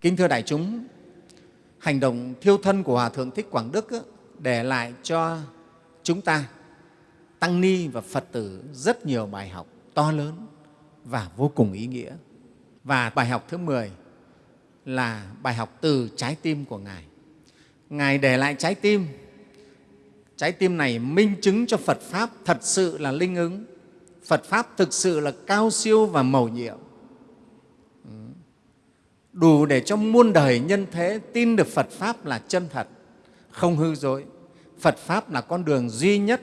Kính thưa đại chúng, hành động thiêu thân của Hòa Thượng Thích Quảng Đức để lại cho chúng ta, Tăng Ni và Phật tử rất nhiều bài học to lớn và vô cùng ý nghĩa. Và bài học thứ 10 là bài học từ trái tim của Ngài. Ngài để lại trái tim. Trái tim này minh chứng cho Phật Pháp thật sự là linh ứng. Phật Pháp thực sự là cao siêu và mầu nhiệm. Đủ để cho muôn đời nhân thế tin được Phật Pháp là chân thật, không hư dối. Phật Pháp là con đường duy nhất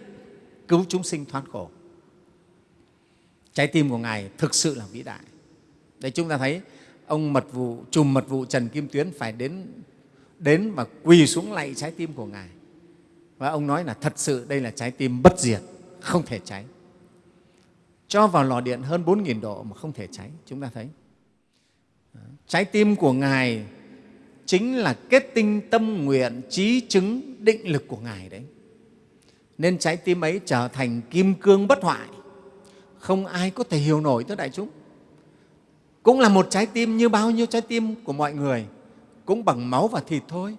cứu chúng sinh thoát khổ. Trái tim của Ngài thực sự là vĩ đại. Đấy chúng ta thấy ông mật vụ, trùm mật vụ Trần Kim Tuyến phải đến, đến và quỳ xuống lạy trái tim của Ngài. Và ông nói là thật sự đây là trái tim bất diệt, không thể cháy. Cho vào lò điện hơn 4.000 độ mà không thể cháy, chúng ta thấy. Trái tim của Ngài chính là kết tinh tâm nguyện, trí chứng, định lực của Ngài đấy. Nên trái tim ấy trở thành kim cương bất hoại, không ai có thể hiểu nổi thưa đại chúng. Cũng là một trái tim như bao nhiêu trái tim của mọi người, cũng bằng máu và thịt thôi.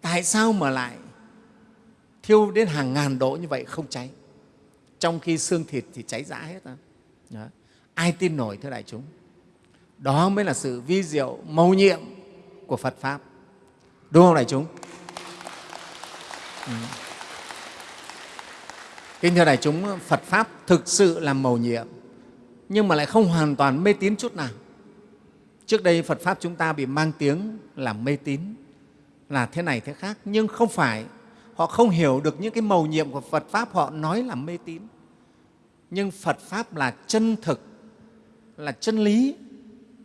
Tại sao mà lại thiêu đến hàng ngàn độ như vậy không cháy? Trong khi xương thịt thì cháy rã hết. Đó. Ai tin nổi thưa đại chúng? Đó mới là sự vi diệu, mầu nhiệm của Phật Pháp. Đúng không đại chúng? Ừ. Kính thưa đại chúng, Phật Pháp thực sự là mầu nhiệm, nhưng mà lại không hoàn toàn mê tín chút nào. Trước đây Phật Pháp chúng ta bị mang tiếng là mê tín, là thế này thế khác, nhưng không phải. Họ không hiểu được những cái mầu nhiệm của Phật Pháp, họ nói là mê tín. Nhưng Phật Pháp là chân thực, là chân lý,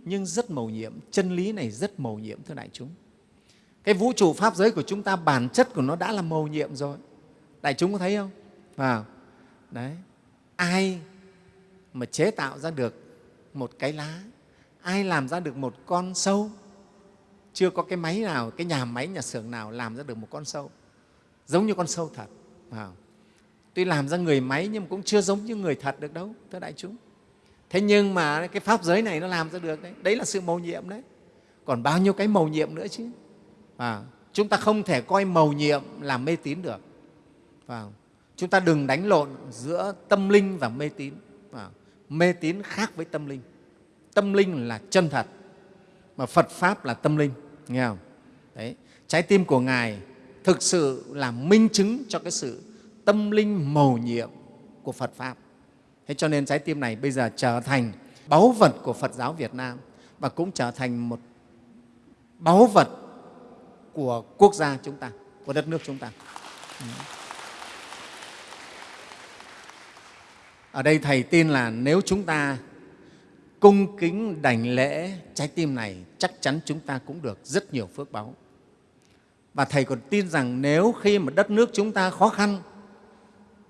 nhưng rất mầu nhiệm. Chân lý này rất mầu nhiệm, thưa đại chúng. Cái vũ trụ Pháp giới của chúng ta, bản chất của nó đã là mầu nhiệm rồi. Đại chúng có thấy không? À, đấy. Ai mà chế tạo ra được một cái lá, ai làm ra được một con sâu, chưa có cái máy nào, cái nhà máy, nhà xưởng nào làm ra được một con sâu, giống như con sâu thật. À, tuy làm ra người máy nhưng mà cũng chưa giống như người thật được đâu, thưa đại chúng thế nhưng mà cái pháp giới này nó làm ra được đấy. Đấy là sự mầu nhiệm đấy. Còn bao nhiêu cái mầu nhiệm nữa chứ? À, chúng ta không thể coi mầu nhiệm là mê tín được. À, chúng ta đừng đánh lộn giữa tâm linh và mê tín. À, mê tín khác với tâm linh. Tâm linh là chân thật mà phật pháp là tâm linh. Nghe không? Đấy. Trái tim của ngài thực sự là minh chứng cho cái sự tâm linh mầu nhiệm của phật pháp. Thế cho nên trái tim này bây giờ trở thành báu vật của Phật giáo Việt Nam và cũng trở thành một báu vật của quốc gia chúng ta, của đất nước chúng ta. Ở đây Thầy tin là nếu chúng ta cung kính đảnh lễ trái tim này, chắc chắn chúng ta cũng được rất nhiều phước báu. Và Thầy còn tin rằng nếu khi mà đất nước chúng ta khó khăn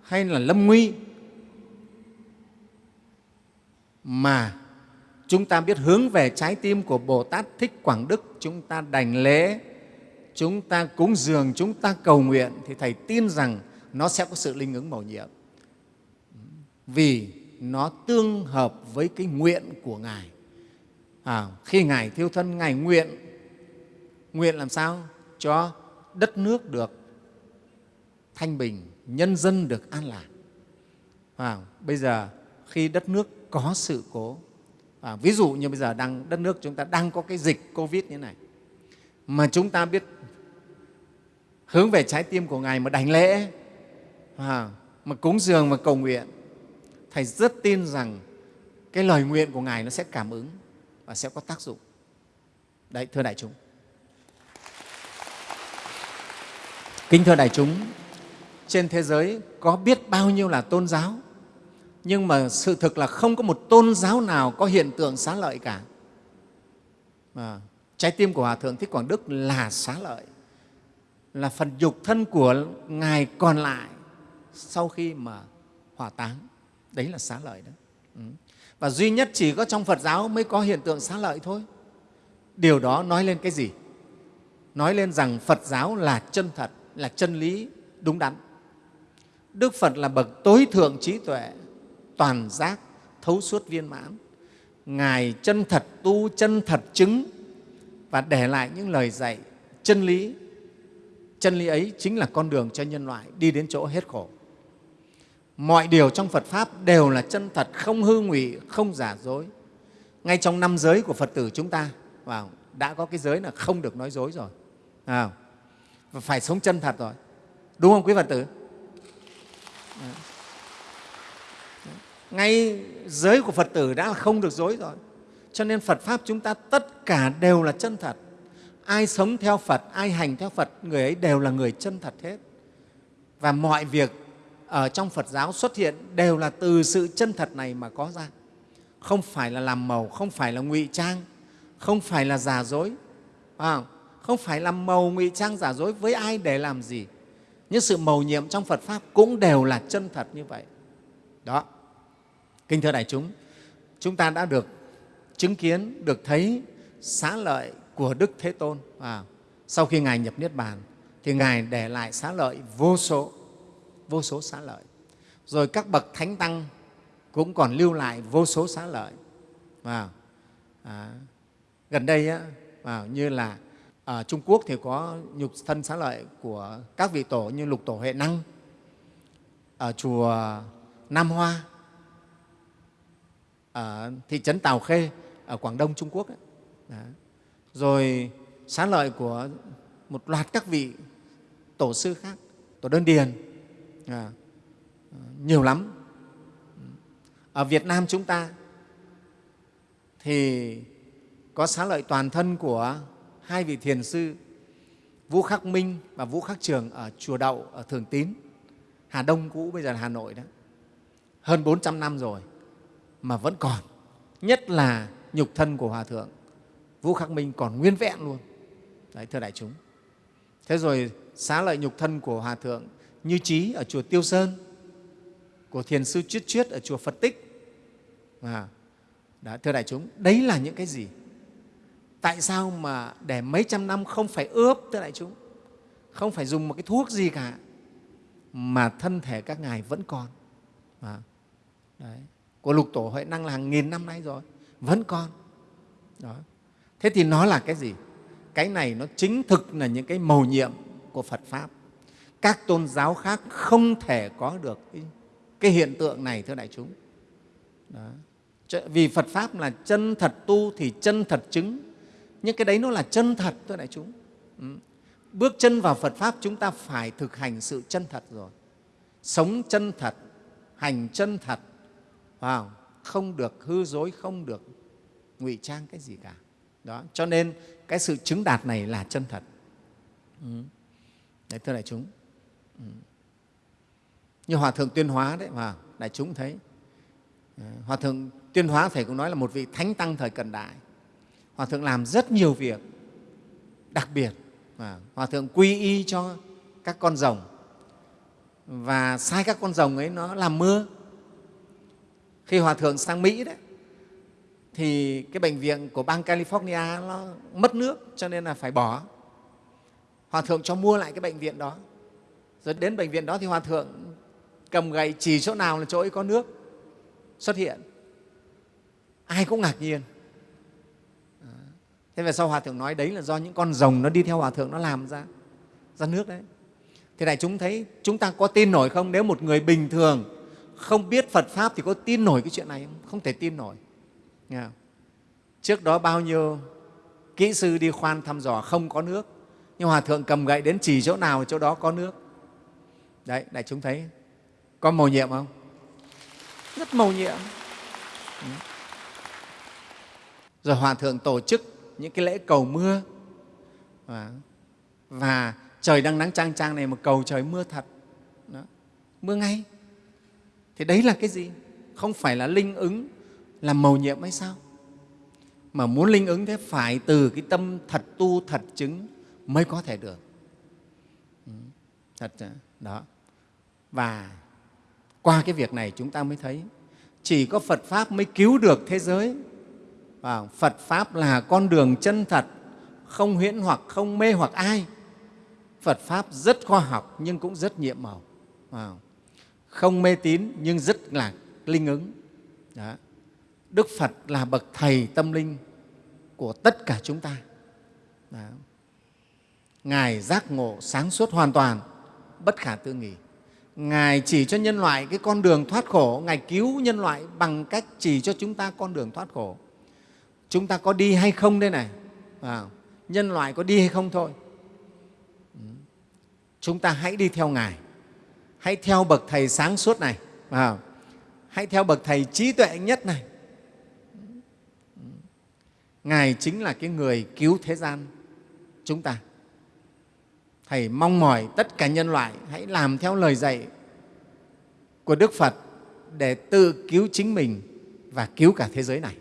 hay là lâm nguy mà chúng ta biết hướng về trái tim của Bồ Tát Thích Quảng Đức, chúng ta đành lễ, chúng ta cúng dường, chúng ta cầu nguyện thì Thầy tin rằng nó sẽ có sự linh ứng mầu nhiệm. Vì nó tương hợp với cái nguyện của Ngài. À, khi Ngài thiêu thân, Ngài nguyện, nguyện làm sao? Cho đất nước được thanh bình, nhân dân được an lạc. À, bây giờ khi đất nước có sự cố. À, ví dụ như bây giờ đang đất nước chúng ta đang có cái dịch covid như này mà chúng ta biết hướng về trái tim của ngài mà đảnh lễ à, mà cúng dường và cầu nguyện thầy rất tin rằng cái lời nguyện của ngài nó sẽ cảm ứng và sẽ có tác dụng. Đấy thưa đại chúng. Kính thưa đại chúng trên thế giới có biết bao nhiêu là tôn giáo? Nhưng mà sự thực là không có một tôn giáo nào có hiện tượng xá lợi cả. À, trái tim của Hòa Thượng Thích Quảng Đức là xá lợi, là phần dục thân của Ngài còn lại sau khi mà hỏa táng. Đấy là xá lợi đó. Ừ. Và duy nhất chỉ có trong Phật giáo mới có hiện tượng xá lợi thôi. Điều đó nói lên cái gì? Nói lên rằng Phật giáo là chân thật, là chân lý đúng đắn. Đức Phật là bậc tối thượng trí tuệ, toàn giác, thấu suốt viên mãn. Ngài chân thật tu, chân thật chứng, và để lại những lời dạy chân lý. Chân lý ấy chính là con đường cho nhân loại đi đến chỗ hết khổ. Mọi điều trong phật pháp đều là chân thật không hư ngụy không giả dối. Ngay trong năm giới của phật tử chúng ta vào đã có cái giới là không được nói dối rồi. À, và phải sống chân thật rồi. Đúng không quý phật tử? Dạ ngay giới của phật tử đã không được dối rồi. Cho nên phật pháp chúng ta tất cả đều là chân thật. Ai sống theo phật, ai hành theo phật, người ấy đều là người chân thật hết. Và mọi việc ở trong phật giáo xuất hiện đều là từ sự chân thật này mà có ra. Không phải là làm màu, không phải là ngụy trang, không phải là giả dối. Không? Phải làm màu, ngụy trang, giả dối với ai để làm gì. Những sự màu nhiệm trong phật pháp cũng đều là chân thật như vậy. Đó. Kinh thưa đại chúng, chúng ta đã được chứng kiến, được thấy xá lợi của Đức Thế Tôn. À, sau khi Ngài nhập Niết Bàn, thì Ngài để lại xá lợi vô số, vô số xá lợi. Rồi các bậc thánh tăng cũng còn lưu lại vô số xá lợi. À, à, gần đây á, à, như là ở Trung Quốc thì có nhục thân xá lợi của các vị tổ như Lục Tổ Huệ Năng, ở chùa Nam Hoa ở thị trấn Tào Khê ở Quảng Đông, Trung Quốc. Đó. Rồi xá lợi của một loạt các vị tổ sư khác, tổ đơn điền, à, nhiều lắm. Ở Việt Nam chúng ta thì có xá lợi toàn thân của hai vị thiền sư Vũ Khắc Minh và Vũ Khắc Trường ở Chùa Đậu, ở Thường Tín, Hà Đông cũ, bây giờ là Hà Nội đó. Hơn 400 năm rồi mà vẫn còn nhất là nhục thân của hòa thượng. Vũ khắc minh còn nguyên vẹn luôn. Đấy thưa đại chúng. Thế rồi xá lợi nhục thân của hòa thượng như trí ở chùa tiêu sơn của thiền sư chuyết chuyết ở chùa phật tích. À, đó, thưa đại chúng đấy là những cái gì? Tại sao mà để mấy trăm năm không phải ướp thưa đại chúng? Không phải dùng một cái thuốc gì cả mà thân thể các ngài vẫn còn. À, đấy của lục tổ huệ năng là hàng nghìn năm nay rồi vẫn còn. Đó. Thế thì nó là cái gì? Cái này nó chính thực là những cái mầu nhiệm của phật pháp. Các tôn giáo khác không thể có được cái, cái hiện tượng này thưa đại chúng. Đó. vì phật pháp là chân thật tu thì chân thật chứng. Nhưng cái đấy nó là chân thật thưa đại chúng. Ừ. bước chân vào phật pháp chúng ta phải thực hành sự chân thật rồi. Sống chân thật hành chân thật không? không được hư dối, không được ngụy trang cái gì cả. Đó, cho nên cái sự chứng đạt này là chân thật. Ừ. đấy, thưa đại chúng. Ừ. như hòa thượng tuyên hóa đấy mà đại chúng thấy. Ừ, hòa thượng tuyên hóa thầy cũng nói là một vị thánh tăng thời cận đại. Hòa thượng làm rất nhiều việc đặc biệt mà hòa thượng quy y cho các con rồng. Và sai các con rồng ấy nó làm mưa khi hòa thượng sang mỹ đấy, thì cái bệnh viện của bang california nó mất nước cho nên là phải bỏ. Hòa thượng cho mua lại cái bệnh viện đó. Rồi đến bệnh viện đó thì hòa thượng cầm gậy chỉ chỗ nào là chỗ ấy có nước xuất hiện. Ai cũng ngạc nhiên. Thế về sau hòa thượng nói đấy là do những con rồng nó đi theo hòa thượng nó làm ra ra nước đấy. Thì đại chúng thấy chúng ta có tin nổi không? Nếu một người bình thường không biết Phật Pháp thì có tin nổi cái chuyện này không? Không thể tin nổi. Nghe không? Trước đó bao nhiêu kỹ sư đi khoan thăm dò không có nước, nhưng Hòa Thượng cầm gậy đến chỉ chỗ nào chỗ đó có nước. Đấy, đại chúng thấy có màu nhiệm không? Rất màu nhiệm. Ừ. Rồi Hòa Thượng tổ chức những cái lễ cầu mưa và, và trời đang nắng trang trang này mà cầu trời mưa thật. Đó. Mưa ngay thì đấy là cái gì? Không phải là linh ứng, là mầu nhiệm hay sao? Mà muốn linh ứng thế phải từ cái tâm thật tu, thật chứng mới có thể được. Ừ, thật đó. Và qua cái việc này chúng ta mới thấy, chỉ có phật pháp mới cứu được thế giới. Và phật pháp là con đường chân thật, không huyễn hoặc, không mê hoặc ai. Phật pháp rất khoa học nhưng cũng rất nhiệm màu. Wow không mê tín nhưng rất là linh ứng. Đó. Đức Phật là bậc thầy tâm linh của tất cả chúng ta. Đó. ngài giác ngộ sáng suốt hoàn toàn bất khả tư nghỉ. ngài chỉ cho nhân loại cái con đường thoát khổ ngài cứu nhân loại bằng cách chỉ cho chúng ta con đường thoát khổ chúng ta có đi hay không đây này à, nhân loại có đi hay không thôi ừ. chúng ta hãy đi theo ngài hãy theo bậc thầy sáng suốt này. À, hãy theo bậc thầy trí tuệ nhất này. Ngài chính là cái người cứu thế gian chúng ta. Thầy mong mỏi tất cả nhân loại hãy làm theo lời dạy của đức phật để tự cứu chính mình và cứu cả thế giới này.